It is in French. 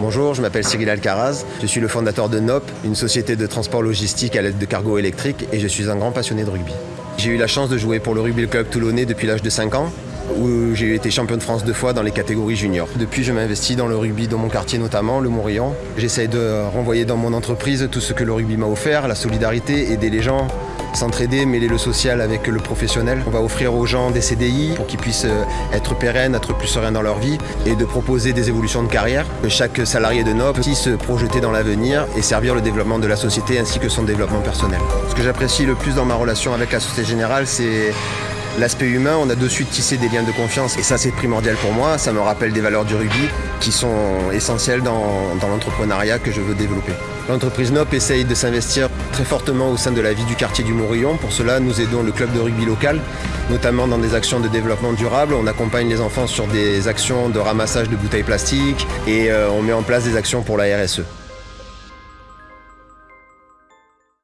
Bonjour, je m'appelle Cyril Alcaraz, je suis le fondateur de NOP, une société de transport logistique à l'aide de cargo électrique et je suis un grand passionné de rugby. J'ai eu la chance de jouer pour le Rugby Club Toulonnais depuis l'âge de 5 ans où j'ai été champion de France deux fois dans les catégories juniors. Depuis, je m'investis dans le rugby dans mon quartier notamment, le Morillon. J'essaye de renvoyer dans mon entreprise tout ce que le rugby m'a offert, la solidarité, aider les gens, s'entraider, mêler le social avec le professionnel. On va offrir aux gens des CDI pour qu'ils puissent euh, être pérennes, être plus sereins dans leur vie et de proposer des évolutions de carrière. Que chaque salarié de NOP puisse se projeter dans l'avenir et servir le développement de la société ainsi que son développement personnel. Ce que j'apprécie le plus dans ma relation avec la Société Générale, c'est L'aspect humain, on a de suite tissé des liens de confiance et ça c'est primordial pour moi. Ça me rappelle des valeurs du rugby qui sont essentielles dans, l'entrepreneuriat que je veux développer. L'entreprise NOP essaye de s'investir très fortement au sein de la vie du quartier du Morillon. Pour cela, nous aidons le club de rugby local, notamment dans des actions de développement durable. On accompagne les enfants sur des actions de ramassage de bouteilles plastiques et euh, on met en place des actions pour la RSE.